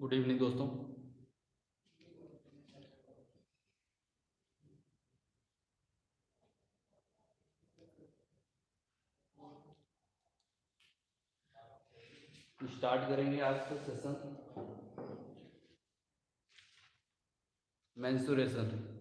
Good evening दोस्तों। Start करेंगे आज का सेशन मेंसुरेशन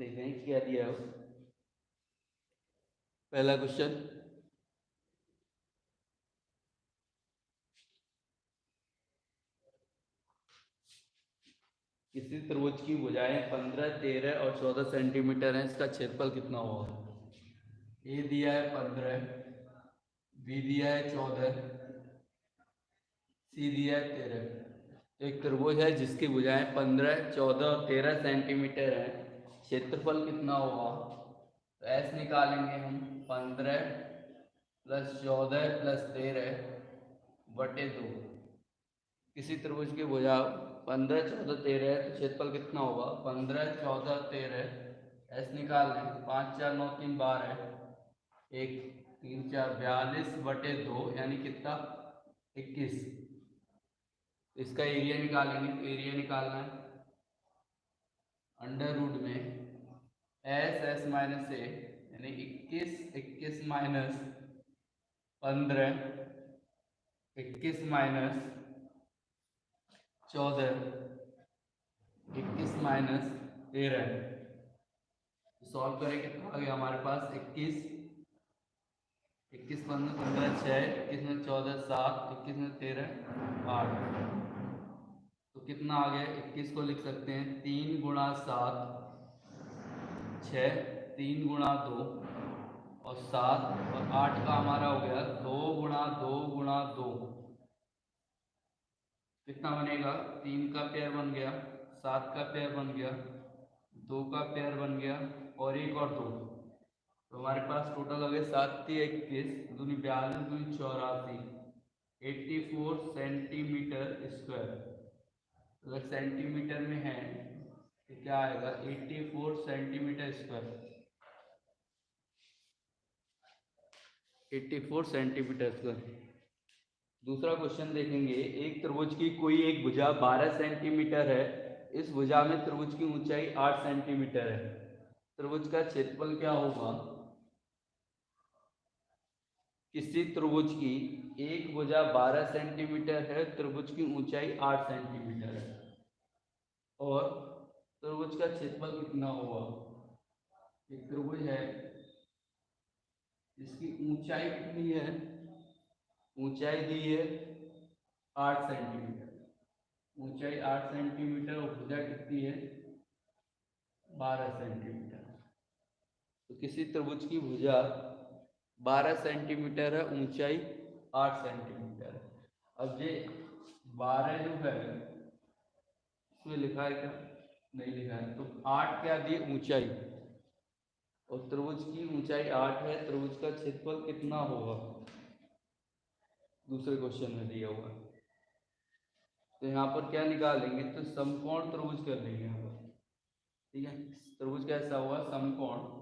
देखते हैं क्या दिया है पहला क्वेश्चन किसी त्रिभुज की भुजाएँ पंद्रह, तेरह और चौदह सेंटीमीटर है, इसका क्षेत्रफल कितना होगा ए दिया है पंद्रह, बी दिया है चौदह, सी दिया है तेरह। एक त्रिभुज है जिसकी भुजाएँ पंद्रह, चौदह और तेरह सेंटीमीटर है। क्षेत्रफल कितना होगा? तो एस निकालेंगे हम पंद्रह प्लस चौदह प्लस तेरह बटे दो। किसी त्रिभुज की भुजा पंद्रह, चौदह, तेरह तो क्षेत्रफल कितना होगा? पंद्रह, चौदह, तेरह। एस निकाल लें पाँच, चार, नौ, तीन, बारह। एक, तीन, चार, बयालीस बटे दो, यानी कितना? इक्कीस। इसका एरिया निकालेंगे तो एरिया निकालना है। अंडर रूट में एस एस माइनस ए यानी इक्कीस इक्कीस माइनस पंद्रह, इक्कीस माइनस चौदह, इक्कीस माइनस तेरह। सॉल्व करें कितना आ गया हमारे पास? इक्कीस। इक्कीस पंद्रह पंद्रह छः, इक्कीस में चौदह सात, इक्कीस में तेरह आठ। तो कितना आ गया? इक्कीस को लिख सकते हैं तीन गुणा सात छ तीन गुणा दो और सात और आठ का हमारा हो गया दो गुणा दो गुणा दो। कितना बनेगा? तीन का पेयर बन गया, सात का पेयर बन गया, दो का पेयर बन गया और एक और दो। तो हमारे पास टोटल हो गया सात, इक्कीस, दूनी बयालीस, दूनी चौरासी एट्टी फोर सेंटीमीटर स्क्वायर अगर सेंटीमीटर में है क्या आएगा? 84 सेंटीमीटर स्क्वायर 84 सेंटीमीटर स्क्वायर दूसरा क्वेश्चन देखेंगे। एक त्रिभुज की कोई एक भुजा 12 सेंटीमीटर है। इस भुजा में त्रिभुज की ऊंचाई 8 सेंटीमीटर है। त्रिभुज का क्षेत्रफल क्या होगा? किसी त्रिभुज की एक भुजा 12 सेंटीमीटर है, त्रिभुज की ऊंचाई 8 सेंटीमीटर है। और त्रिभुज का क्षेत्रफल कितना होगा? एक त्रिभुज है। इसकी ऊंचाई कितनी है? ऊंचाई दी है आठ सेंटीमीटर। ऊंचाई आठ सेंटीमीटर और भुजा कितनी है? बारह सेंटीमीटर। तो किसी त्रिभुज की भुजा बारह सेंटीमीटर है, ऊंचाई आठ सेंटीमीटर है। अब ये बारह जो है, इसमें लिखा है क्या? नहीं लिखा है। तो आठ क्या दी? ऊंचाई। और त्रिभुज की ऊंचाई आठ है। त्रिभुज का क्षेत्रफल कितना होगा? दूसरे क्वेश्चन में दिया हुआ। तो यहाँ पर क्या निकालेंगे? तो समकोण त्रिभुज कर लेंगे यहाँ पर। ठीक है? त्रिभुज कैसा हुआ, समकोण।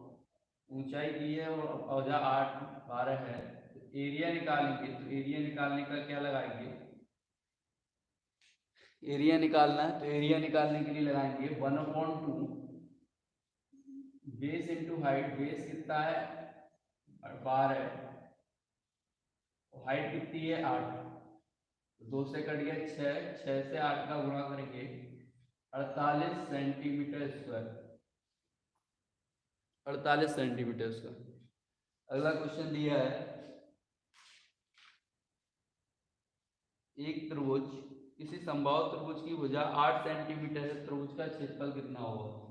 ऊंचाई दी है और औजा आठ, बारह है। तो एरिया निकालेंगे। तो एरिया निकालने का क्या लगाएँगे? एरिया निकालना है तो एरिया निकालने के लिए लगाएँगे one upon two base into height base कितना है? बारह हाइट कितनी है? आठ। तो दो से कट गया छः छः से आठ का गुणा करेंगे अड़तालीस सेंटीमीटर स्क्वायर अड़तालीस सेंटीमीटर स्क्वायर अगला क्वेश्चन दिया है। एक त्रिभुज किसी संभाव त्रिभुज की भुजा आठ सेंटीमीटर है, त्रिभुज का क्षेत्रफल कितना होगा?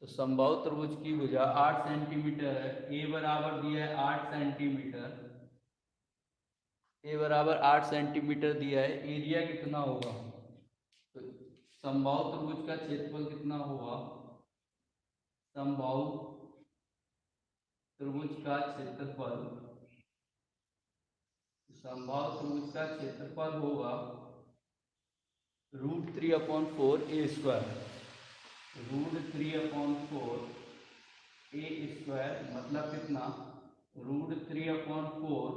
तो संभाव त्रिभुज की भुजा आठ सेंटीमीटर है, ए बराबर दिया है आठ सेंटीमीटर। ए बराबर आठ सेंटीमीटर दिया है, एरिया कितना होगा? तो संभाव त्रिभुज का क्षेत्रफल कितना होगा? संभाव त्रिभुज का क्षेत्रफल संभाव त्रिभुज का क्षेत्रफल होगा root three upon four A square root three upon four A square मतलब कितना? Root three upon four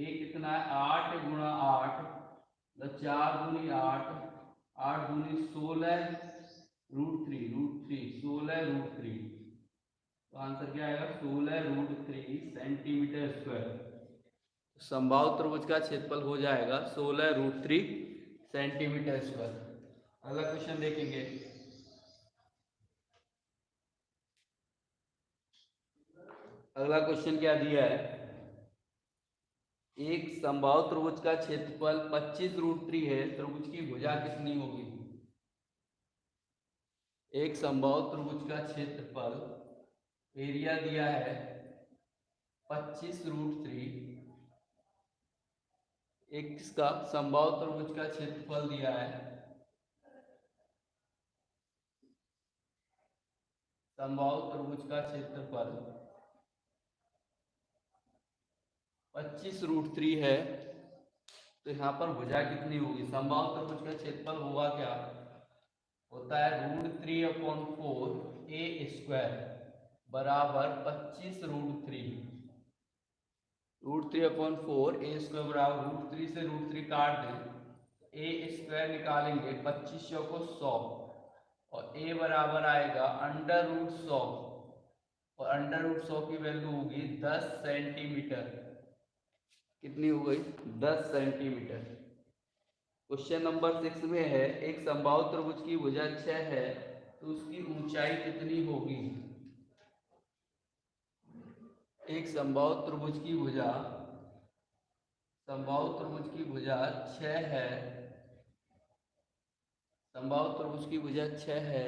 A कितना है? आठ गुणा आठ मतलब चार दूनी आठ आठ दूनी सोलह रूट थ्री रूट थ्री सोलह रूट थ्री तो आंसर क्या आएगा? सोलह रूट थ्री सेंटीमीटर स्क्वायर संभाव त्रिभुज का क्षेत्रफल हो जाएगा सोलह रूट थ्री सेंटीमीटर स्क्वायर। अगला क्वेश्चन देखेंगे। अगला क्वेश्चन क्या दिया है? एक संभाव त्रिभुज का क्षेत्रफल 25 रूट थ्री है, त्रिभुज की भुजा कितनी होगी? एक संभाव त्रिभुज का क्षेत्रफल एरिया दिया है 25 रूट थ्री एक किसका? संभाव त्रिभुज का क्षेत्रफल दिया है। संभाव त्रिभुज का क्षेत्रफल 25 रूट थ्री है। तो यहाँ पर भुजा कितनी होगी? संभाव त्रिभुज का क्षेत्रफल होगा क्या? होता है root three upon four A square बराबर 25 root three. Root three upon four, A square बराबर रूट थ्री से रूट थ्री काट दें ए स्क्वायर निकालेंगे पच्चीस सौ को सौ, और ए बराबर आएगा अंडर रूट सौ, और अंडर रूट सौ की वैल्यू होगी दस सेंटीमीटर। कितनी हो गई? दस सेंटीमीटर। क्वेश्चन नंबर सिक्स में है, एक संभाव त्रिभुज की भुजा छह है तो उसकी ऊंचाई कितनी होगी? एक संभाव त्रिभुज की भुजा, संभाव त्रिभुज की भुजा छ है। संभाव त्रिभुज की भुजा छ है,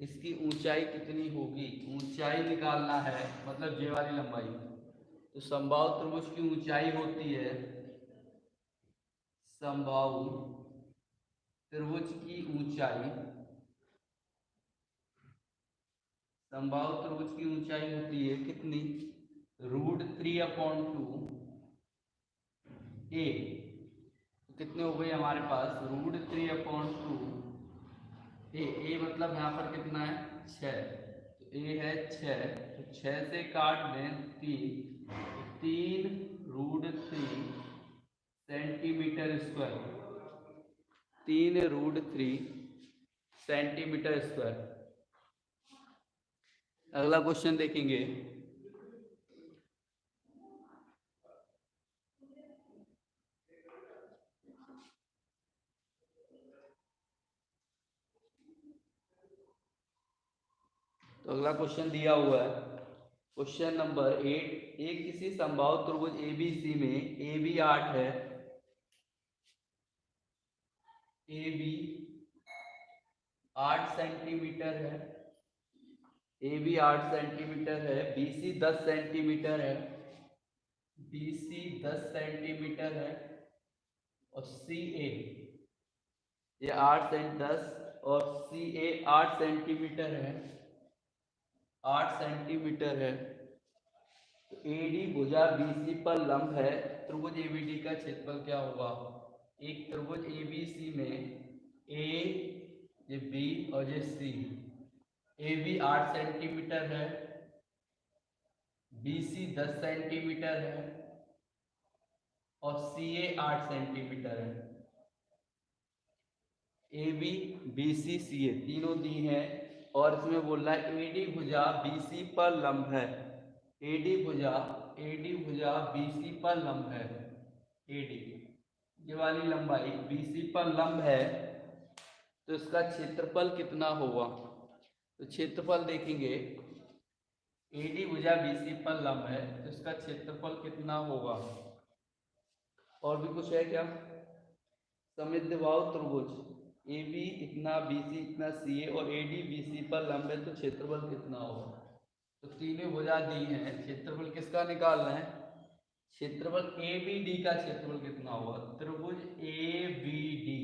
इसकी ऊंचाई कितनी होगी? ऊंचाई निकालना है मतलब जे वाली लंबाई। तो संभाव त्रिभुज की ऊंचाई होती है, संभाव त्रिभुज की ऊंचाई, संभाव त्रिभुज की ऊंचाई होती है कितनी? Root three upon two A. कितने हो गए हमारे पास? Root three upon two A. A मतलब यहाँ पर कितना है? छ तो ए है छ तो छ से काट दें तीन। तो तीन रूट थ्री सेंटीमीटर स्क्वायर। तीन रूट थ्री सेंटीमीटर स्क्वायर। अगला क्वेश्चन देखेंगे। तो अगला क्वेश्चन दिया हुआ है। क्वेश्चन नंबर एट एक किसी संभाव त्रिभुज ए बी सी में ए बी आठ है। ए बी आठ सेंटीमीटर है। ए बी आठ सेंटीमीटर है। बी सी दस सेंटीमीटर है। बी सी दस सेंटीमीटर है। और सी ए ये आठ सेंट दस और सी ए आठ सेंटीमीटर है। आठ सेंटीमीटर है। तो ए डी भुजा बी सी पर लंब है। त्रिभुज ए बी डी का क्षेत्रफल क्या होगा? एक त्रिभुज ए बी सी में ए ये बी और ये सी ए बी आठ सेंटीमीटर है। बी सी दस सेंटीमीटर है। और सी ए आठ सेंटीमीटर है। ए बी बी सी सी ए तीनों दी हैं। और इसमें बोल रहा है एडी भुजा बीसी पर लंब है। एडी भुजा एडी भुजा बीसी पर लंब है। एडी ये वाली लंबाई बीसी पर लंब है। तो इसका क्षेत्रफल कितना होगा? तो क्षेत्रफल देखेंगे। एडी भुजा बीसी पर लंब है तो इसका क्षेत्रफल कितना होगा? और भी कुछ है क्या? समद्विबाहु त्रिभुज। ए बी इतना बी सी इतना सी ए और ए डी बी सी पर लंब तो क्षेत्रफल कितना होगा? तो तीनों भुजा दी है। क्षेत्रफल किसका निकालना है? क्षेत्रफल ए बी डी का क्षेत्रफल कितना होगा? त्रिभुज ए बी डी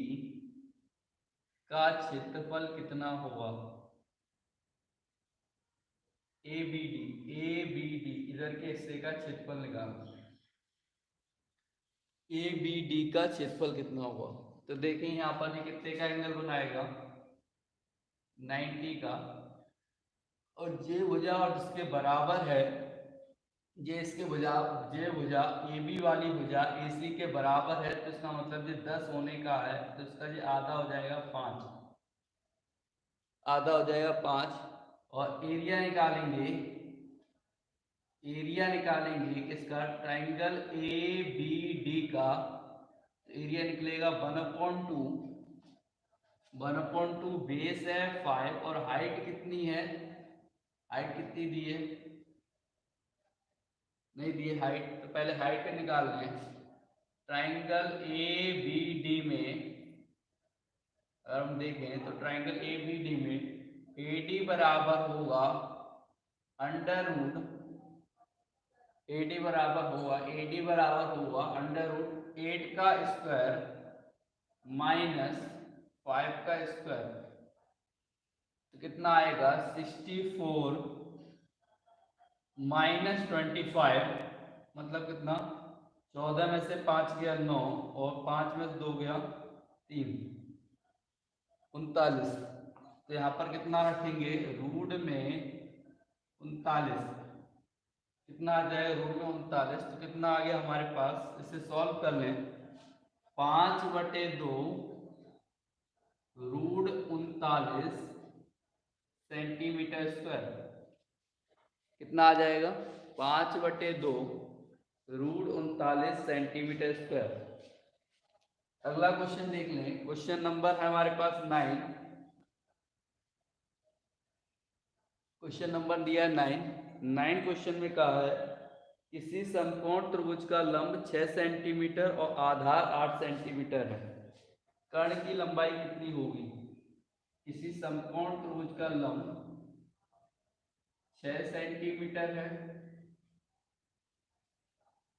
का क्षेत्रफल कितना होगा? A B D A B D इधर के हिस्से का क्षेत्रफल निकालना ए बी डी का क्षेत्रफल कितना होगा? तो देखें यहाँ पर कितने का एंगल बनाएगा? 90 का। और जे भुजा और जिसके बराबर है ये इसके भुजा जे भुजा ए बी वाली भुजा ए सी के बराबर है तो इसका मतलब ये दस होने का है तो इसका ये आधा हो जाएगा पाँच। आधा हो जाएगा पाँच। और एरिया निकालेंगे एरिया निकालेंगे किसका? ट्राइंगल ए बी डी का। एरिया निकलेगा one upon two one upon two base है फाइव और हाइट कितनी है? हाइट कितनी दी है? नहीं दी हाइट तो पहले हाइट निकाल लें। ट्राइंगल ए बी डी में, अगर हम देखें तो ट्राइंगल ए बी डी में ए डी बराबर होगा अंडर रूट ए डी बराबर होगा ए डी बराबर होगा अंडर रूट एट का स्क्वायर माइनस फाइव का स्क्वायर तो कितना आएगा? Sixty four minus twenty five मतलब कितना? चौदह में से पाँच गया नौ, और पाँच में से दो गया तीन, उनतालीस। तो यहाँ पर कितना रखेंगे? रूट में उनतालीस। कितना आ जाएगा रूट में उनतालीस तो कितना आ गया हमारे पास? इसे सॉल्व कर लें। पाँच बटे दो रूट उनतालीस सेंटीमीटर स्क्वायर कितना आ जाएगा? पाँच बटे दो रूट उनतालीस सेंटीमीटर स्क्वायर अगला क्वेश्चन देख लें। क्वेश्चन नंबर है हमारे पास नाइन क्वेश्चन नंबर दिया नाइन नाइन क्वेश्चन में कहा है, किसी समकोण त्रिभुज का लंब 6 सेंटीमीटर और आधार 8 सेंटीमीटर है। कर्ण की लंबाई कितनी होगी? किसी समकोण त्रिभुज का लंब 6 सेंटीमीटर है।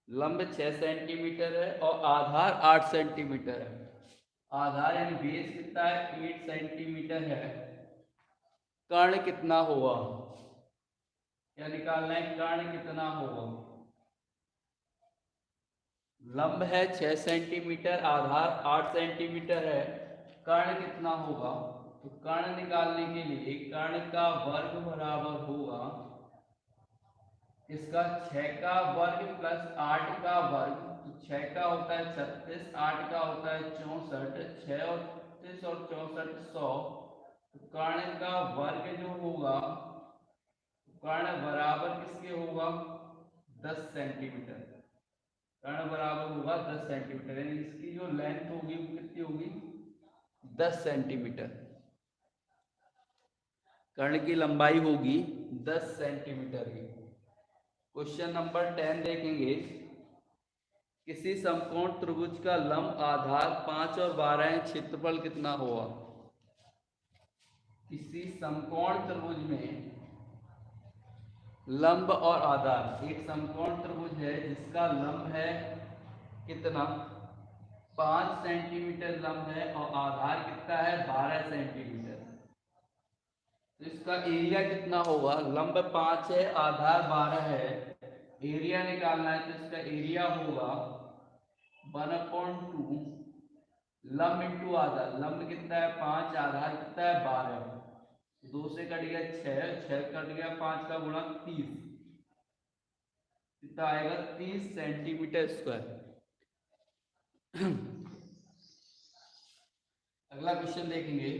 लंब 6 सेंटीमीटर है और आधार 8 सेंटीमीटर है। आधार यानी बेस कितना है? 8 सेंटीमीटर है। कर्ण कितना होगा? क्या निकालना है कर्ण कितना होगा? लंब है छह सेंटीमीटर, आधार आठ सेंटीमीटर है। कर्ण कितना होगा? तो कर्ण निकालने के लिए कर्ण का वर्ग बराबर होगा, इसका छह का वर्ग प्लस आठ का वर्ग तो छह का होता है छत्तीस, आठ का होता है चौसठ, छह और और चौसठ सौ। तो कर्ण का वर्ग जो होगा कर्ण बराबर किसके होगा? दस सेंटीमीटर कर्ण बराबर होगा दस सेंटीमीटर यानी इसकी जो लेंथ होगी वो कितनी होगी? दस सेंटीमीटर कर्ण की लंबाई होगी दस सेंटीमीटर की। क्वेश्चन नंबर टेन देखेंगे। किसी समकोण त्रिभुज का लंब, आधार पाँच और बारह क्षेत्रफल कितना होगा? किसी समकोण त्रिभुज में लंब और आधार। एक समकोण त्रिभुज है, जिसका लंब है कितना? पाँच सेंटीमीटर लंब है और आधार कितना है? बारह सेंटीमीटर। तो इसका एरिया कितना होगा? लंब पाँच है, आधार बारह है। एरिया निकालना है तो इसका एरिया होगा वन अपॉइंट टू। लंब इंटू आधार। लंब कितना है? पाँच, आधार कितना है? बारह। दो से कट गया छह छह कट गया पाँच का गुणा तीस। कितना आएगा? तीस सेंटीमीटर स्क्वायर। अगला क्वेश्चन देखेंगे।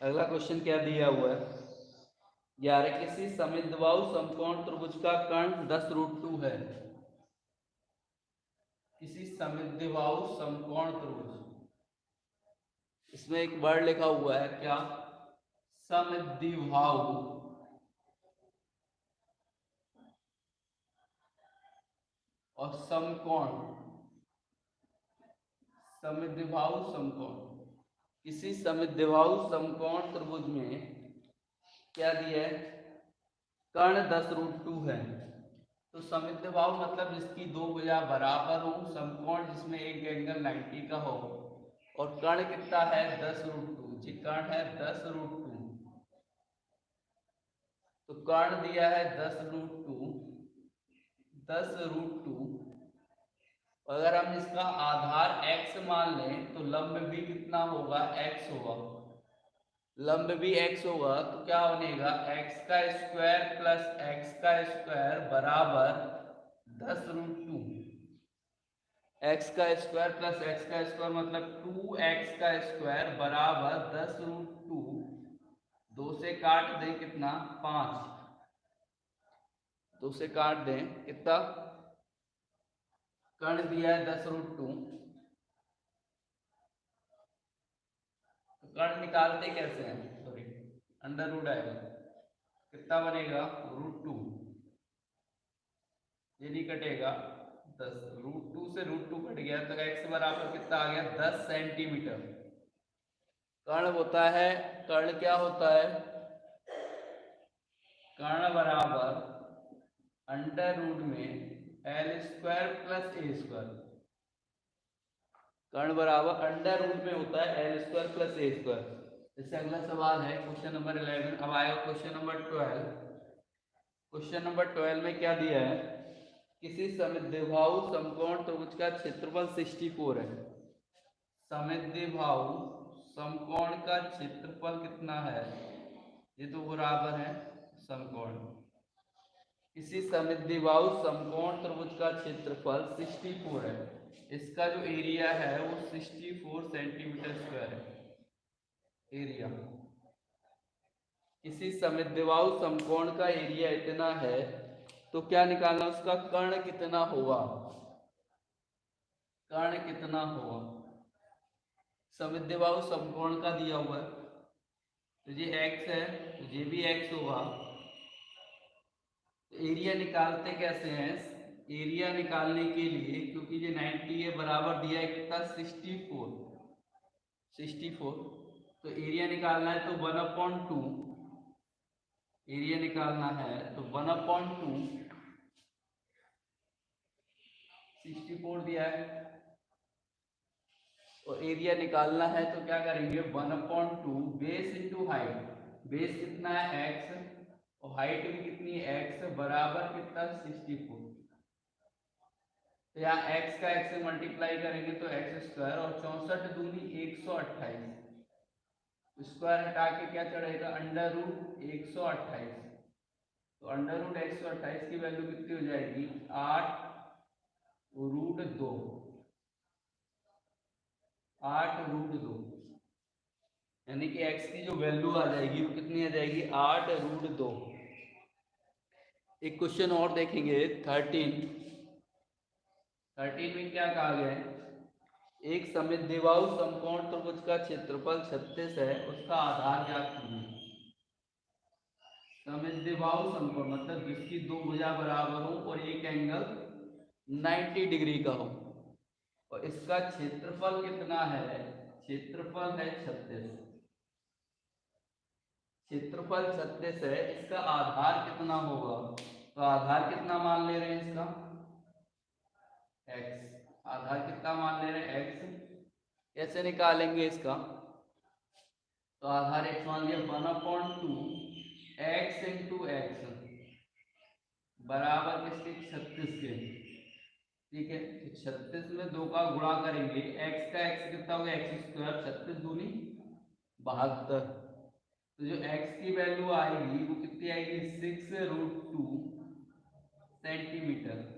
अगला क्वेश्चन क्या दिया हुआ है? ग्यारह किसी समिद्वाऊ समकोण त्रिभुज का कर्ण दस रूट टू है। किसी समद्विबाहु समकोण त्रिभुज इसमें एक वर्ड लिखा हुआ है क्या? समद्विबाहु और समकोण। समद्विबाहु समकोण। किसी समद्विबाहु समकोण त्रिभुज में क्या दिया है? कर्ण दस रूट टू है। तो समिद्विभाव मतलब जिसकी दो भुजा बराबर हो, समकोण जिसमें एक एंगल 90 का हो। और कर्ण कितना है? दस रूट टू जी कर्ण है दस रूट टू तो कर्ण दिया है दस रूट टू दस रूट टू अगर हम इसका आधार x मान लें तो लंब भी कितना होगा? x होगा। लंब भी x होगा तो क्या बनेगा x का स्क्वायर प्लस x का स्क्वायर बराबर दस रूट टू एक्स का स्क्वायर प्लस एक्स का स्क्वायर मतलब टू एक्स का स्क्वायर बराबर दस रूट टू दो से काट दें कितना? पाँच. दो से काट दें कितना? कर्ण दिया है दस रूट टू तो निकालते कैसे हैं? सॉरी अंडर रूट आएगा कितना बनेगा? रूट टू ये नहीं कटेगा। दस रूट टू से रूट टू कट गया। तो एक्स बराबर कितना आ गया? दस सेंटीमीटर कर्ण होता है कर्ण क्या होता है? कर्ण बराबर अंडर रूट में L square plus A square कर्ण बराबर अंडर रूट में होता है L square plus A square. इससे अगला सवाल है, क्वेश्चन नंबर इलेवन। अब आएगा question number twelve. Question number twelve में क्या दिया है? किसी समिद्विभाव समकोण त्रिभुज का क्षेत्रफल 64 है। समिद्विभाव समकोण का क्षेत्रफल कितना है? ये तो बराबर है समकोण। किसी समिद्विबाहु समकोण त्रिभुज का क्षेत्रफल 64 है। इसका जो एरिया है वो 64 सेंटीमीटर स्क्वायर है। एरिया किसी समिद्विबाहु समकोण का एरिया इतना है तो क्या निकालना उसका? कर्ण कितना होगा? कर्ण कितना होगा? समिद्विबाहु समकोण का दिया हुआ है। तो ये x है तो ये भी x होगा। एरिया निकालते कैसे हैं? एरिया निकालने के लिए, क्योंकि ये 90 है, बराबर दिया है कितना? 64 64 तो एरिया निकालना है तो वन अपॉन टू एरिया निकालना है तो one upon two sixty four दिया है। और एरिया निकालना है तो क्या करेंगे? One upon two base into height base कितना है? एक्स और हाइट भी कितनी है? एक्स बराबर कितना? सिक्सटी फोर तो यहाँ एक्स का एक्स से मल्टीप्लाई करेंगे तो एक्स स्क्वायर और चौसठ दूनी एक सौ अट्ठाईस। स्क्वायर हटा के क्या चढ़ेगा? अंडर रूट एक सौ अट्ठाईस। तो अंडर रूट एक सौ अट्ठाईस की वैल्यू कितनी हो जाएगी? आठ रूट दो। आठ रूट दो। यानी कि x की जो वैल्यू आ जाएगी वो कितनी आ जाएगी? आठ रूट दो। एक क्वेश्चन और देखेंगे थर्टीन थर्टीन में क्या कहा गया है? एक समिद्विबाहु समकोण त्रिभुज का क्षेत्रफल छत्तीस है, उसका आधार ज्ञात कीजिए समिद्विबाहु समकोण मतलब जिसकी दो भुजा बराबर हो और एक एंगल 90 डिग्री का हो। और इसका क्षेत्रफल कितना है? क्षेत्रफल है छत्तीस। क्षेत्रफल छत्तीस है, इसका आधार कितना होगा? तो आधार कितना मान ले रहे हैं इसका? X. आधार कितना मान ले रहे हैं? X. कैसे निकालेंगे इसका? तो आधार x मान लिया one upon two X into X बराबर किसके? छत्तीस के। ठीक है? तो छत्तीस में दो का गुणा करेंगे। X का x कितना होगा एक्स स्क्वायर छत्तीस दूनी बहत्तर। तो जो x की वैल्यू आएगी, वो कितनी आएगी? Six root two centimetre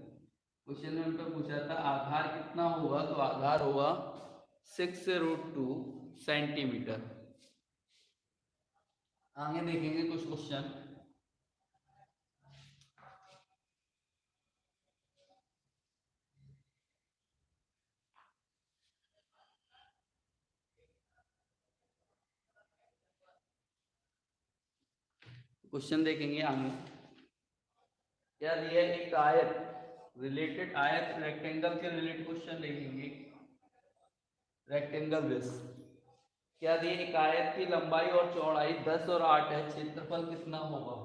question में उनको पूछा था, आधार कितना होगा? तो आधार होगा सिक्स रूट टू सेंटीमीटर। आगे देखेंगे कुछ क्वेश्चन। क्वेश्चन देखेंगे आगे। क्या दिया एक आयत रिलेटेड आयत रेक्टेंगल के रिलेटेड क्वेश्चन देखेंगे। रेक्टेंगल बेस क्या दिए एक आयत की लंबाई और चौड़ाई 10 और 8 है? क्षेत्रफल कितना होगा?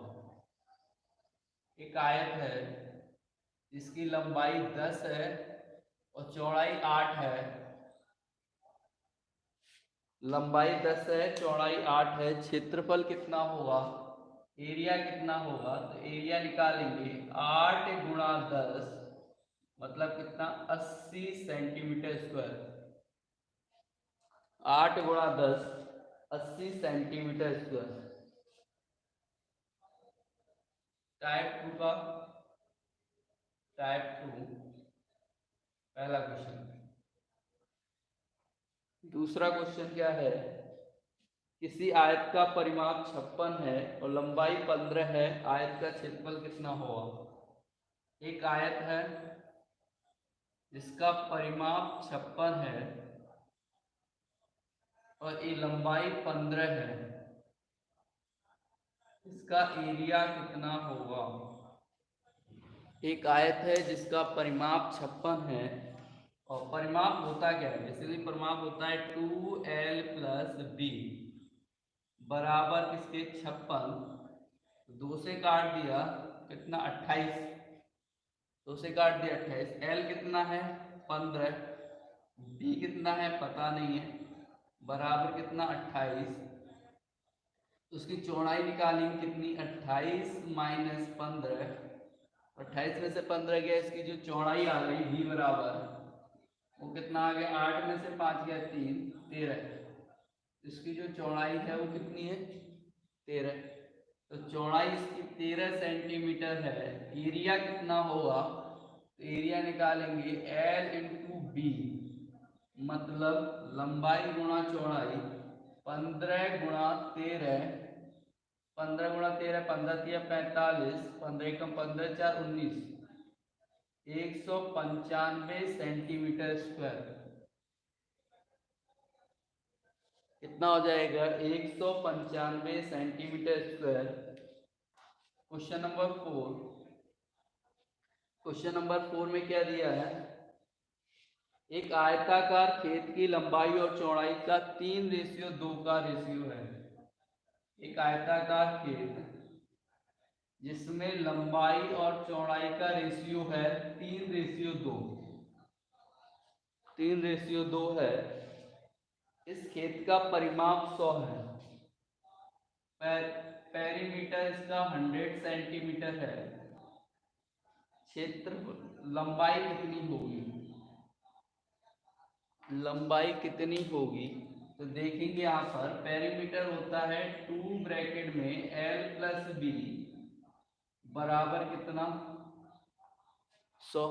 एक आयत है, जिसकी लंबाई 10 है और चौड़ाई 8 है। लंबाई 10 है, चौड़ाई 8 है, क्षेत्रफल कितना होगा? एरिया कितना होगा? तो एरिया निकालेंगे। आठ गुणा दस मतलब कितना? 80 सेंटीमीटर स्क्वायर। आठ गुणा दस, अस्सी सेंटीमीटर स्क्वायर। टाइप टू का? टाइप टू पहला क्वेश्चन दूसरा क्वेश्चन क्या है? किसी आयत का परिमाप छप्पन है और लंबाई पंद्रह है। आयत का क्षेत्रफल कितना होगा? एक आयत है जिसका परिमाप छप्पन है और ये लंबाई पंद्रह है। इसका एरिया कितना होगा? एक आयत है जिसका परिमाप छप्पन है और परिमाप होता क्या है? बेसिकली परिमाप होता है टू एल प्लस बी बराबर किसके? छप्पन। दो से काट दिया, कितना? अट्ठाईस। दो उसे काट दिया अट्ठाईस एल कितना है? पंद्रह। बी कितना है? पता नहीं है। बराबर कितना? अट्ठाईस। उसकी चौड़ाई निकालेंगे कितनी? अट्ठाईस माइनस पंद्रह। अट्ठाईस में से पंद्रह गया, इसकी जो चौड़ाई आ गई भी बराबर। वो कितना आ गया? आठ में से पाँच गया, तीन। तेरह। इसकी जो चौड़ाई है, वो कितनी है? तेरह। तो चौड़ाई इसकी तेरह सेंटीमीटर है। एरिया कितना होगा? तो एरिया निकालेंगे एल इंटू बी मतलब लंबाई गुणा चौड़ाई, पंद्रह गुणा तेरह, पंद्रह गुणा तेरह, पंद्रह तिया पैंतालीस, पंद्रह एकम पंद्रह चार उन्नीस, एक सौ पंचानवे सेंटीमीटर स्क्वायर कितना हो जाएगा? एक सौ पंचानवे centimetre square. Question number four. Question number four में क्या दिया है? एक आयताकार खेत की लंबाई और चौड़ाई का तीन रेशियो दो का रेशियो है। एक आयताकार खेत जिसमें लंबाई और चौड़ाई का रेशियो है तीन रेशियो दो। तीन रेशियो दो है। इस खेत का परिमाप सौ है। पेरीमीटर इसका हंड्रेड सेंटीमीटर है। क्षेत्र लंबाई कितनी होगी? लंबाई कितनी होगी? तो देखेंगे यहाँ पर पेरीमीटर होता है टू ब्रैकेट में एल प्लस बी बराबर कितना? सौ।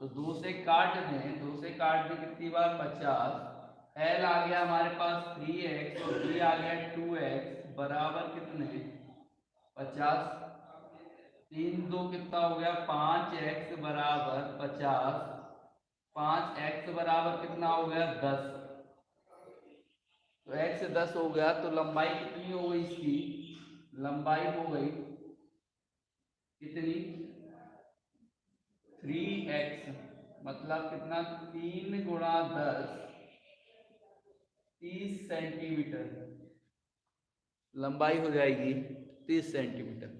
तो दो से काट दें, दो से काट दें कितनी बार? पचास। एल आ गया हमारे पास थ्री एक्स और बी आ गया टू एक्स बराबर कितने? पचास। तीन दो कितना हो गया? पाँच एक्स बराबर पचास। पाँच एक्स बराबर कितना हो गया? दस। तो एक्स दस हो गया तो लंबाई कितनी हो गई इसकी? लंबाई हो गई कितनी? थ्री एक्स मतलब कितना? तीन गुणा दस। तीस सेंटीमीटर। लंबाई हो जाएगी तीस सेंटीमीटर।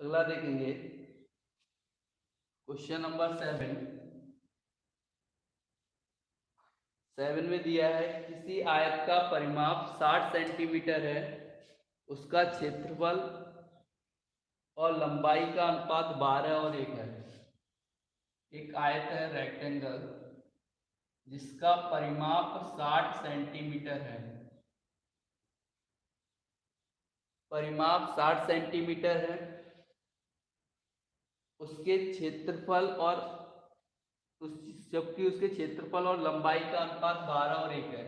अगला देखेंगे। Question number seven. सेवन में दिया है किसी आयत का परिमाप 60 सेंटीमीटर है, उसका क्षेत्रफल और लंबाई का अनुपात 12 और एक है। एक आयत है रेक्टेंगल जिसका परिमाप 60 सेंटीमीटर है। परिमाप 60 सेंटीमीटर है, उसके क्षेत्रफल और उस जबकि उसके क्षेत्रफल और लंबाई का अनुपात बारह और एक है।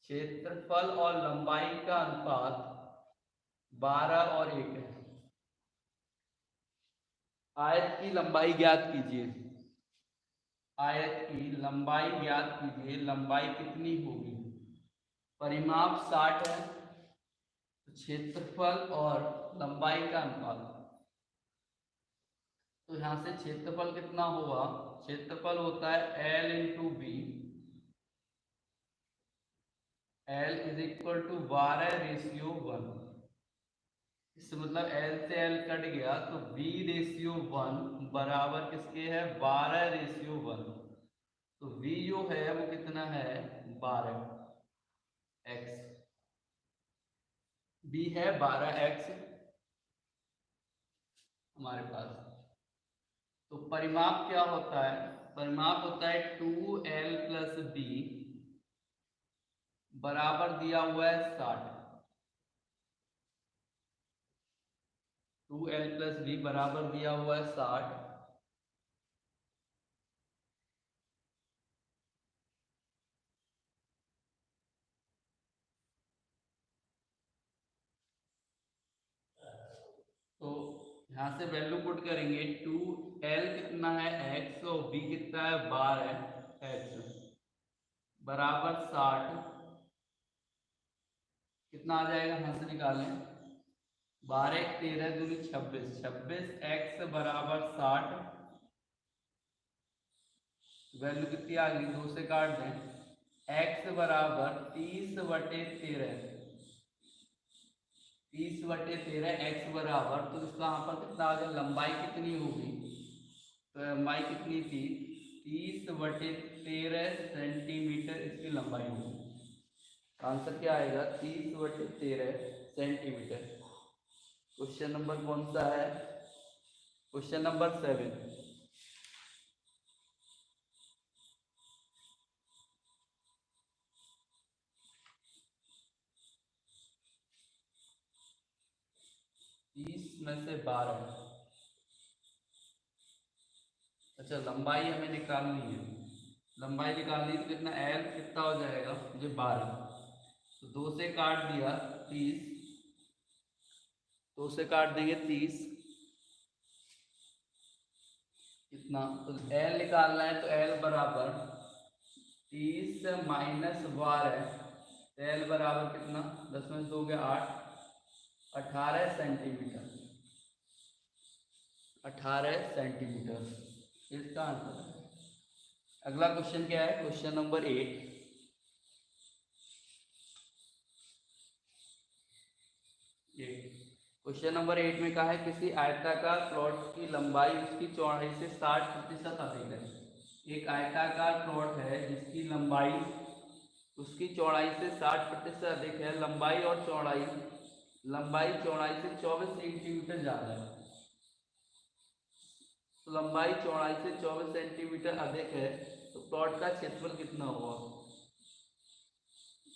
क्षेत्रफल और लंबाई का अनुपात बारह और एक है। आयत की लंबाई ज्ञात कीजिए। आयत की लंबाई ज्ञात कीजिए। लंबाई कितनी होगी? परिमाप साठ है तो क्षेत्रफल और लंबाई का अनुपात। तो यहाँ से क्षेत्रफल कितना होगा? क्षेत्रफल होता है L into B L is equal to बारह रेशियो वन इससे मतलब एल से एल कट गया तो बी रेशियो वन बराबर किसके है? बारह रेशियो वन तो v जो है, वो कितना है? बारह. एक्स b है बारह एक्स हमारे पास तो परिमाप क्या होता है? परिमाप होता है टू एल प्लस बी बराबर दिया हुआ है साठ। टू एल प्लस बी बराबर दिया हुआ है साठ तो यहाँ से वैल्यू पुट करेंगे टू एल कितना है? एक्स और बी कितना है? बार है। एक्स बराबर साठ। कितना आ जाएगा? यहाँ से निकालें। बारह तेरह दूनी छब्बीस। छब्बीस एक्स बराबर साठ। वैल्यू कितनी आ गई? दो से काट दें। एक्स बराबर तीस बटे तेरह। तीस बटे तेरह एक्स बराबर तो इसका यहाँ पर कितना आ गया? लंबाई कितनी होगी? तो लंबाई कितनी थी? तीस बटे तेरह सेंटीमीटर इसकी लंबाई होगी। आंसर क्या आएगा? तीस बटे तेरह सेंटीमीटर। क्वेश्चन नंबर कौन सा है? Question number seven. तीस में से बारह। अच्छा लंबाई हमें निकालनी है। लंबाई निकालनी तो कितना? एल कितना हो जाएगा? मुझे बारह। तो दो से काट दिया, तीस। दो से काट देंगे, तीस। कितना? तो एल निकालना है तो एल बराबर तीस माइनस बारह। एल बराबर कितना? दस में से दो गया आठ। अठारह सेंटीमीटर। अठारह सेंटीमीटर। इसका आंसर है। अगला क्वेश्चन क्या है? Question number eight question number eight में कहा है, किसी आयताकार प्लॉट की लंबाई उसकी चौड़ाई से साठ प्रतिशत अधिक है। एक आयताकार प्लॉट है जिसकी लंबाई उसकी चौड़ाई से साठ प्रतिशत अधिक है। लंबाई और चौड़ाई लंबाई चौड़ाई से 24 सेंटीमीटर ज़्यादा है। तो लंबाई चौड़ाई से 24 सेंटीमीटर अधिक है तो प्लॉट का क्षेत्रफल कितना होगा?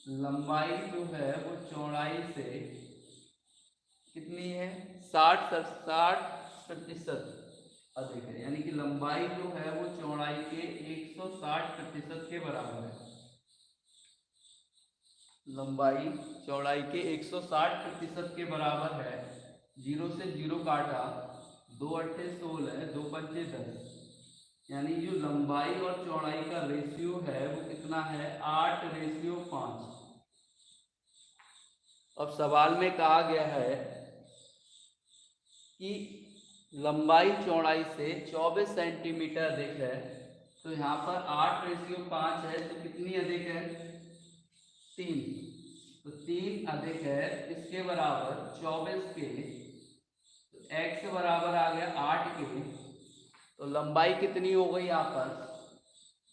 लंबाई जो है, वो चौड़ाई से कितनी है? साठ साठ प्रतिशत अधिक है। यानी कि लंबाई जो है, वो चौड़ाई के 160 प्रतिशत के बराबर है। लंबाई चौड़ाई के 160 प्रतिशत के बराबर है। ज़ीरो से ज़ीरो काटा, दो अट्ठे सोलह दो पंचे दस। यानी जो लंबाई और चौड़ाई का रेशियो है, वो कितना है? आठ रेशियो पाँच। अब सवाल में कहा गया है कि लंबाई चौड़ाई से 24 सेंटीमीटर अधिक है तो यहाँ पर आठ रेशियो पाँच है तो कितनी अधिक है? तीन। तो तीन अधिक है इसके बराबर? चौबीस के। तो एक्स बराबर आ गया आठ के। तो लंबाई कितनी हो गई पर?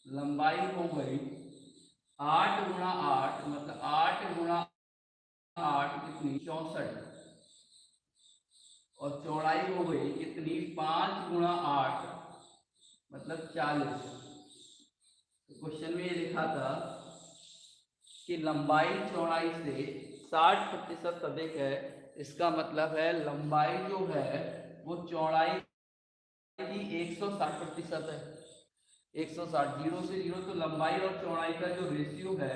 लंबाई हो गई आठ गुणा आठ मतलब आठ गुणा आठ कितनी? चौसठ। और चौड़ाई हो गई कितनी? पाँच गुणा आठ मतलब चालीस। तो क्वेश्चन में ये लिखा था कि लंबाई चौड़ाई से 60 प्रतिशत अधिक है, इसका मतलब है लंबाई जो है, वो चौड़ाई की 160 प्रतिशत है। 160 ज़ीरो से ज़ीरो तो लंबाई और चौड़ाई का जो रेशियो है,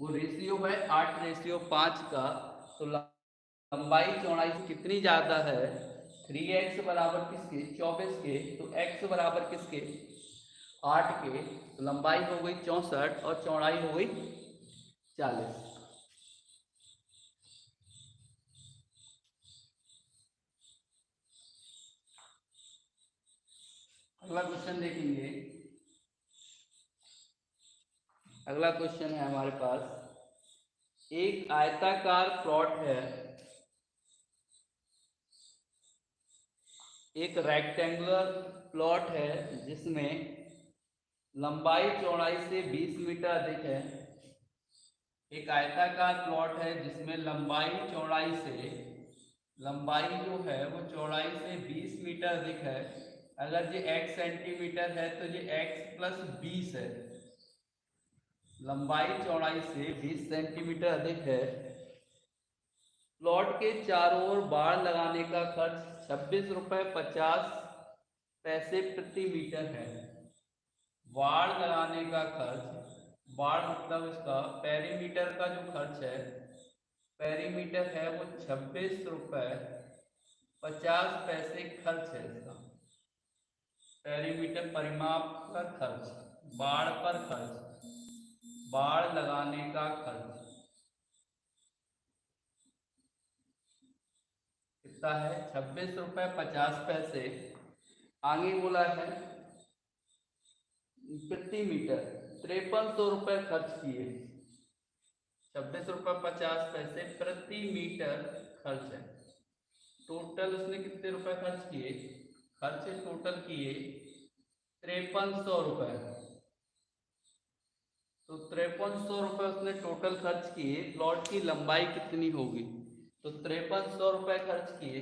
वो रेशियो है आठ रेशियो पाँच का। तो लंबाई चौड़ाई कितनी ज़्यादा है? थ्री एक्स बराबर किसके? चौबीस के। तो एक्स बराबर किसके? आठ के। तो लंबाई हो गई चौंसठ और चौड़ाई हो गई चालीस। अगला क्वेश्चन देखेंगे। अगला क्वेश्चन है हमारे पास। एक आयताकार प्लॉट है। एक रेक्टेंगुलर प्लॉट है जिसमें लंबाई चौड़ाई से 20 मीटर अधिक है। एक आयताकार प्लॉट है जिसमें लंबाई चौड़ाई से, लंबाई जो है वो चौड़ाई से 20 मीटर अधिक है। अगर ये x सेंटीमीटर है तो ये x प्लस बीस है। लंबाई चौड़ाई से 20 सेंटीमीटर अधिक है। प्लॉट के चारों ओर बाढ़ लगाने का खर्च छब्बीस रुपये पचास पैसे प्रति मीटर है। बाढ़ लगाने का खर्च बाढ़ मतलब इसका पेरीमीटर का जो खर्च है पेरीमीटर है वो छब्बीस रुपये पचास पैसे खर्च है इसका। पेरीमीटर परिमाप का खर्च, बाढ़ पर खर्च, बाढ़ लगाने का खर्च। कितना है? छब्बीस रुपये पचास पैसे। आगे बोला है प्रति मीटर तिरपन सौ रुपए खर्च किए। छब्बीस रुपये पचास पैसे प्रति मीटर खर्च है। टोटल उसने कितने रुपए खर्च किए? खर्च टोटल किए तिरपन सौ रुपए। तो तिरपन सौ रुपए उसने टोटल खर्च किए, प्लॉट की लंबाई कितनी होगी? तो तिरपन सौ रुपए खर्च किए।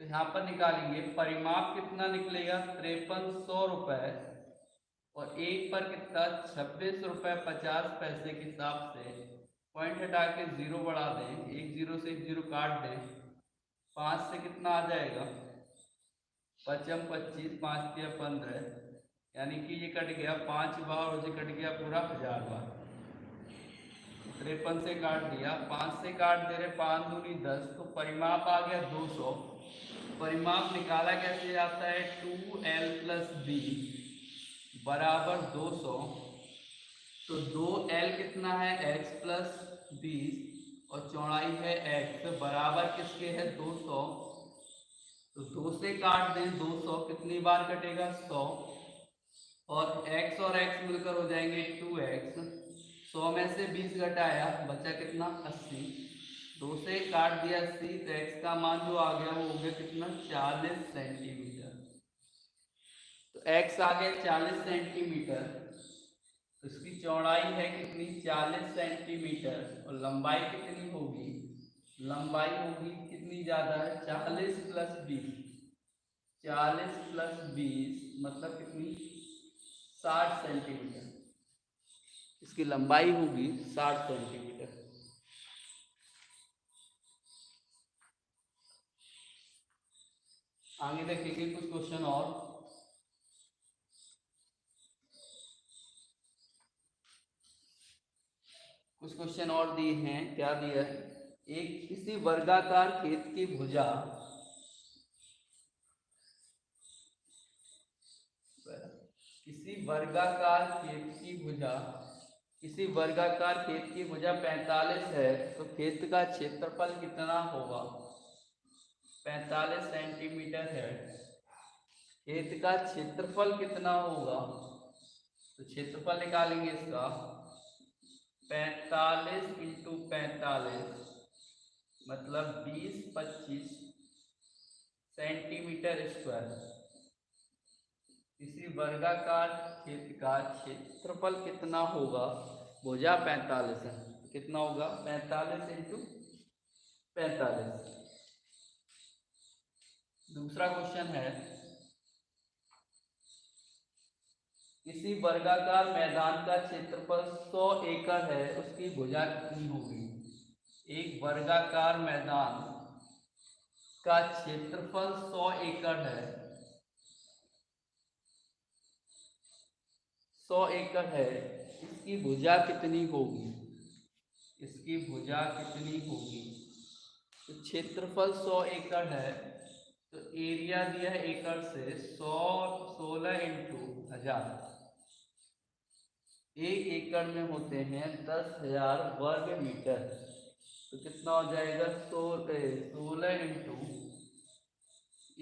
तो यहाँ पर निकालेंगे, परिमाप कितना निकलेगा? तिरपन सौ रुपये और एक पर कितना छब्बीस रुपये पचास पैसे के हिसाब से पॉइंट हटा के ज़ीरो बढ़ा दें। एक ज़ीरो से एक ज़ीरो काट दें। पाँच से कितना आ जाएगा? पचम पच्चीस, पाँच दिया पंद्रह। यानी कि ये कट गया पाँच बार और ये कट गया पूरा हज़ार बार। तिरपन से काट दिया। पाँच से काट दे रहे पाँच दूनी दस तो परिमाप आ गया दो सौ। परिमाप निकाला कैसे जाता है? Two L plus B. बराबर दो सौ। तो दो एल कितना है? एक्स प्लस बीस। और चौड़ाई है एक्स बराबर किसके है? दो सौ। तो दो से काट दें, दो सौ कितनी बार कटेगा? सौ। और x और x मिलकर हो जाएँगे टू एक्स सौ में से बीस घटाया, बचा कितना? अस्सी। दो से काट दिया अस्सी तो x का मान जो आ गया वो हो गया कितना? चालीस सेंटीमीटर। तो x आ गया चालीस सेंटीमीटर तो इसकी चौड़ाई है कितनी? चालीस सेंटीमीटर। और लंबाई कितनी होगी? लंबाई होगी कितनी ज़्यादा है? चालीस प्लस बीस। चालीस प्लस बीस मतलब कितनी? साठ सेंटीमीटर। इसकी लंबाई होगी साठ सेंटीमीटर। आगे देखेंगे कुछ क्वेश्चन और। कुछ क्वेश्चन और दिए हैं, क्या दिया है? एक किसी वर्गाकार खेत की भुजा। किसी वर्गाकार खेत की भुजा, किसी वर्गाकार खेत की भुजा 45 है तो खेत का क्षेत्रफल कितना होगा? पैंतालीस सेंटीमीटर है। खेत का क्षेत्रफल कितना होगा? तो क्षेत्रफल निकालेंगे इसका। पैंतालीस इंटू पैतालीस मतलब बीस पच्चीस सेंटीमीटर स्क्वायर इसी वर्गाकार खेत का क्षेत्रफल कितना होगा? भुजा पैंतालीस है। कितना होगा? पैंतालीस इंटू पैंतालीस। दूसरा क्वेश्चन है किसी वर्गाकार मैदान का क्षेत्रफल 100 एकड़ है, उसकी भुजा कितनी होगी? एक वर्गाकार मैदान का क्षेत्रफल 100 एकड़ है। 100 एकड़ है, इसकी भुजा कितनी होगी? इसकी भुजा कितनी होगी? तो क्षेत्रफल 100 एकड़ है तो एरिया दिया है एकड़ से सौ, सोलह इंटू हज़ार। एक एकड़ में होते हैं दस हज़ार वर्ग मीटर। तो कितना हो जाएगा? सो सोलह इंटू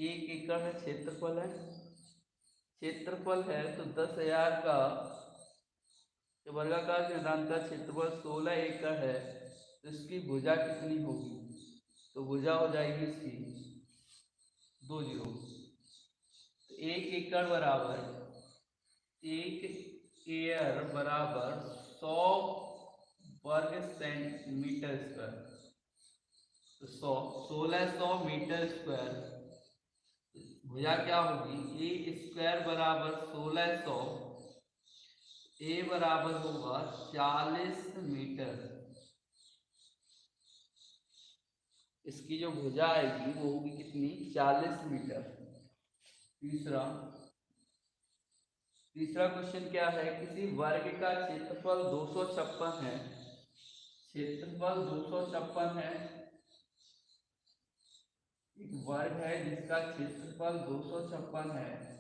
एक एकड़ में क्षेत्रफल है। क्षेत्रफल है तो दस हज़ार का वर्गाकार सिद्धांत का क्षेत्रफल सोलह एकड़ है तो इसकी भुजा कितनी होगी? तो भुजा हो जाएगी इसकी दो ज़ीरो। तो एक एकड़ बराबर एक एयर बराबर सौ वर्ग सेंटीमीटर स्क्वायर। तो सौ, सोलह सौ मीटर स्क्वायर। भुजा क्या होगी? ए स्क्वायर बराबर सोलह सौ, ए बराबर होगा चालीस मीटर। इसकी जो भुजा आएगी वो होगी कितनी? चालीस मीटर। तीसरा तीसरा क्वेश्चन क्या है? किसी वर्ग का क्षेत्रफल दो सौ छप्पन है। क्षेत्रफल दो सौ छप्पन है। एक वर्ग है जिसका क्षेत्रफल दो सौ छप्पन है।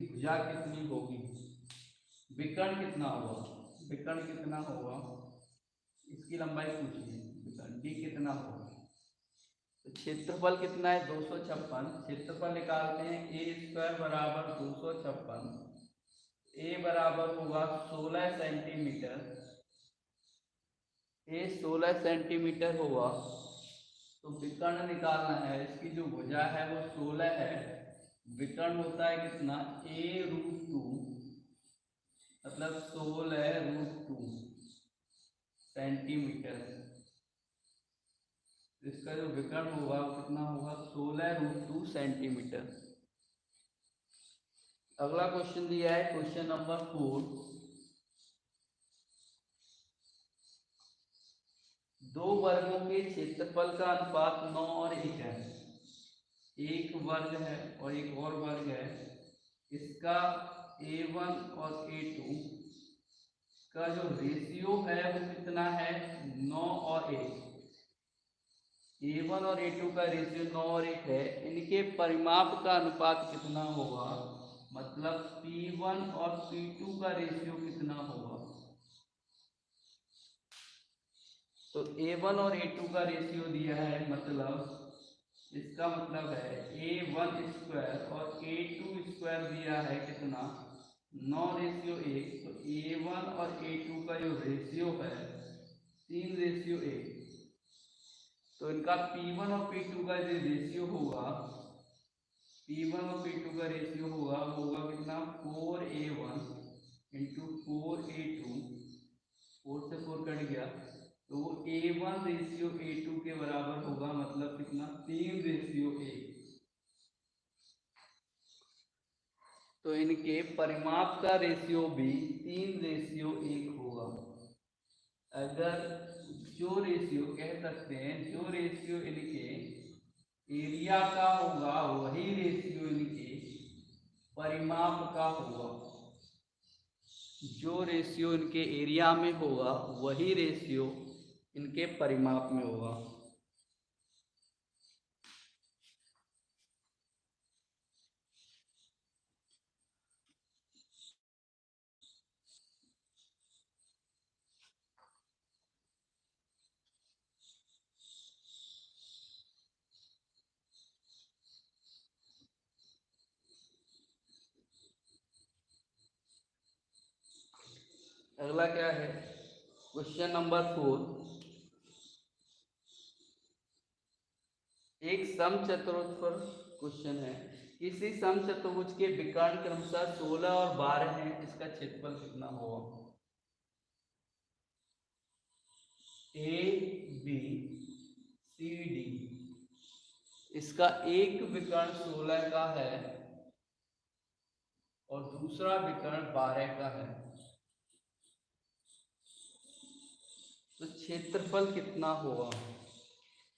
भुजा कितनी होगी? विकर्ण कितना होगा? विकर्ण कितना होगा? इसकी लंबाई पूछिए। डी कितना होगा? क्षेत्रफल कितना है? दो सौ छप्पन। क्षेत्रफल निकालते हैं। ए स्क्वायर बराबर दो सौ छप्पन। ए बराबर होगा सोलह सेंटीमीटर ए सोलह सेंटीमीटर होगा। तो विकर्ण निकालना है। इसकी जो भुजा है वो सोलह है। विकर्ण होता है कितना? ए रूट टू मतलब सोलह रूट टू सेंटीमीटर इसका जो विकर्ण होगा वो कितना होगा? सोलह रूट टू सेंटीमीटर। अगला क्वेश्चन दिया है क्वेश्चन नंबर फोर दो वर्गों के क्षेत्रफल का अनुपात नौ और एक है। एक वर्ग है और एक और वर्ग है। इसका ए वन और ए टू का जो रेशियो है वो कितना है? नौ और एक। ए वन और ए टू का रेशियो नौ और एक है, इनके परिमाप का अनुपात कितना होगा? मतलब पी वन और पी टू का रेशियो कितना होगा? तो ए वन और ए टू का रेशियो दिया है मतलब इसका मतलब है ए वन स्क्वायर और ए टू स्क्वायर दिया है कितना? नौ रेशियो एक तो ए वन और ए टू का जो रेशियो है, तीन रेशियो एक। तो इनका पी वन और पी टू का जो रेशियो होगा पी वन और पी टू का रेशियो होगा होगा कितना? Four A one into four A से फोर कट गया। तो वो A one ratio A two के बराबर होगा मतलब कितना? तीन रेशियो एक तो इनके परिमाप का रेशियो भी तीन रेशियो एक होगा। अगर जो रेशियो कह सकते हैं, जो रेशियो इनके एरिया का होगा, वही रेशियो इनके परिमाप का होगा। जो रेशियो इनके एरिया में होगा, वही रेशियो इनके परिमाप में होगा। अगला क्या है? क्वेश्चन नंबर फोर एक सम चतुर्थ क्वेश्चन है। किसी सम चतुर्भुज के विकर्ण क्रमशः सोलह और बारह है, इसका क्षेत्रफल कितना होगा? ए बी सी डी इसका एक विकर्ण सोलह का है और दूसरा विकर्ण बारह का है। तो क्षेत्रफल कितना होगा?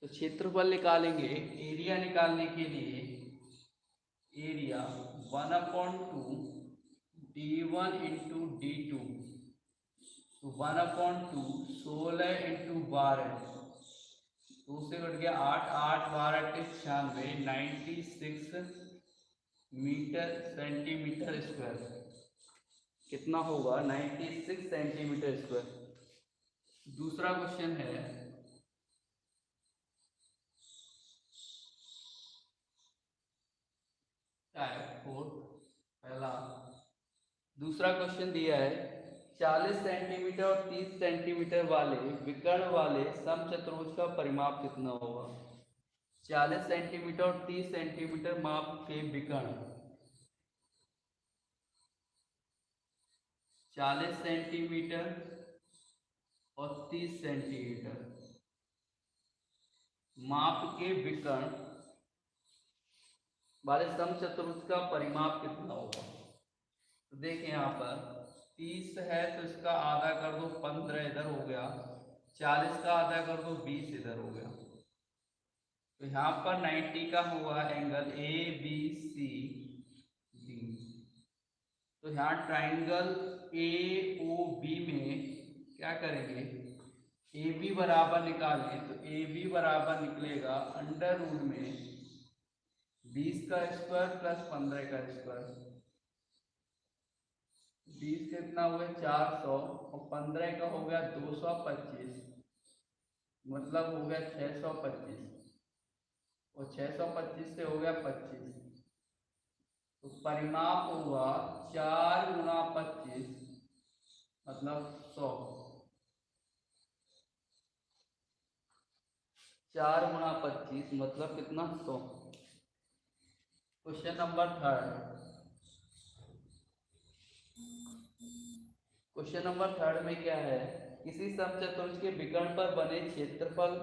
तो क्षेत्रफल निकालेंगे एरिया निकालने के लिए area one upon two D one into D two तो वन अपॉइंट टू सोलह इंटू बारह. दो से कट गया आठ आठ बारह अट्ठे छियानवे ninety six metre centimetre square कितना होगा? नाइन्टी सिक्स सेंटीमीटर स्क्वायर दूसरा क्वेश्चन है टाइप फोर पहला। दूसरा क्वेश्चन दिया है 40 सेंटीमीटर और 30 सेंटीमीटर वाले विकर्ण वाले समचतुर्भुज का परिमाप कितना होगा? 40 सेंटीमीटर और 30 सेंटीमीटर माप के विकर्ण। 40 सेंटीमीटर और 30 सेंटीमीटर। माप के विकर्ण। वाले समचतुर्भुज का परिमाप कितना होगा? तो देखिए यहाँ पर, तीस है तो इसका आधा कर दो पंद्रह इधर हो गया, चालीस का आधा कर दो बीस इधर हो गया। तो यहाँ पर नाइन्टी का हुआ angle A B C D तो यहाँ ट्राइंगल ए ओ बी में क्या करेंगे? ए बी बराबर निकालें तो ए बी बराबर निकलेगा अंडर रूट में बीस का स्क्वायर प्लस पंद्रह का स्क्वायर बीस कितना हो गया? चार सौ और पंद्रह का हो गया दो सौ पच्चीस। मतलब हो गया छः सौ पच्चीस। और छः सौ पच्चीस से हो गया पच्चीस। तो परिमाप हुआ चार गुना पच्चीस मतलब सौ। चार गुना पच्चीस मतलब कितना? सौ। Question number third question number third में क्या है? किसी समचतुर्भुज के विकर्ण पर बने क्षेत्रफल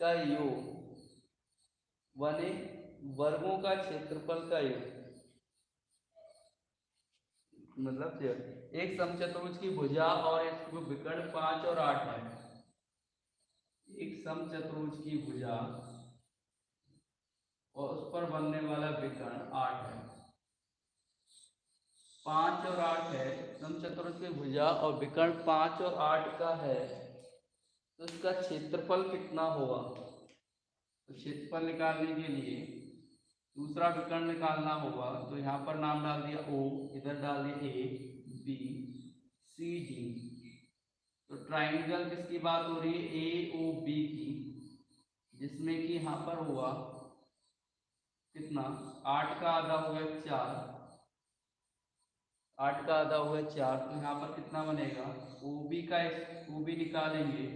का योग बने वर्गों का क्षेत्रफल का योग मतलब एक समचतुर्भुज की भुजा और एक विकर्ण पाँच और आठ है। एक समचतुर्भुज की भुजा और उस पर बनने वाला विकर्ण आठ है। पाँच और आठ है, समचतुर्भुज की भुजा और विकर्ण पाँच और आठ का है तो इसका क्षेत्रफल कितना होगा? तो क्षेत्रफल निकालने के लिए दूसरा विकर्ण निकालना होगा तो यहाँ पर नाम डाल दिया ओ, इधर डाल दिया ए बी सी डी तो ट्राइंगल किसकी बात हो रही है? ए ओ बी की। जिसमें कि यहाँ पर हुआ कितना? आठ का आधा हो गया चार। आठ का आधा हुआ चार तो यहाँ पर कितना बनेगा? ओ बी का ओ बी निकालेंगे।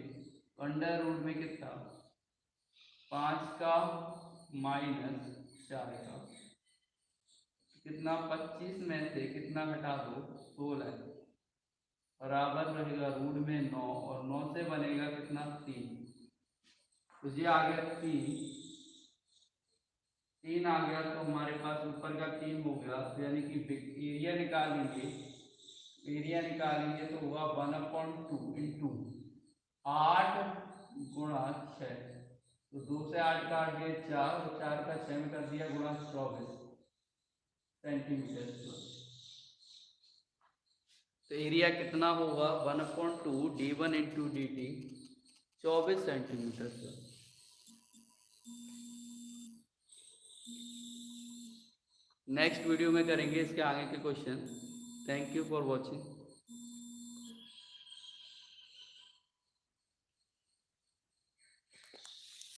अंडर रूट में कितना? पाँच का माइनस चार का। कितना? पच्चीस में से कितना घटा दो? सोलह। बराबर रहेगा रूट में नौ और नौ से बनेगा कितना? तीन। तो ये आ गया तीन। तीन आ गया तो हमारे पास ऊपर का तीन हो गया तो यानी कि एरिया निकालेंगे एरिया निकालेंगे तो हुआ वन अपॉइंट टू इंटू आठ गुणा छ तो दो से आठ काट दिया चार, और चार का छः में कर दिया गुणा चौबीस। सेंटीमीटर तो एरिया कितना होगा? One upon two D one into D T, चौबीस सेंटीमीटर सर नेक्स्ट वीडियो में करेंगे इसके आगे के question. Thank you for watching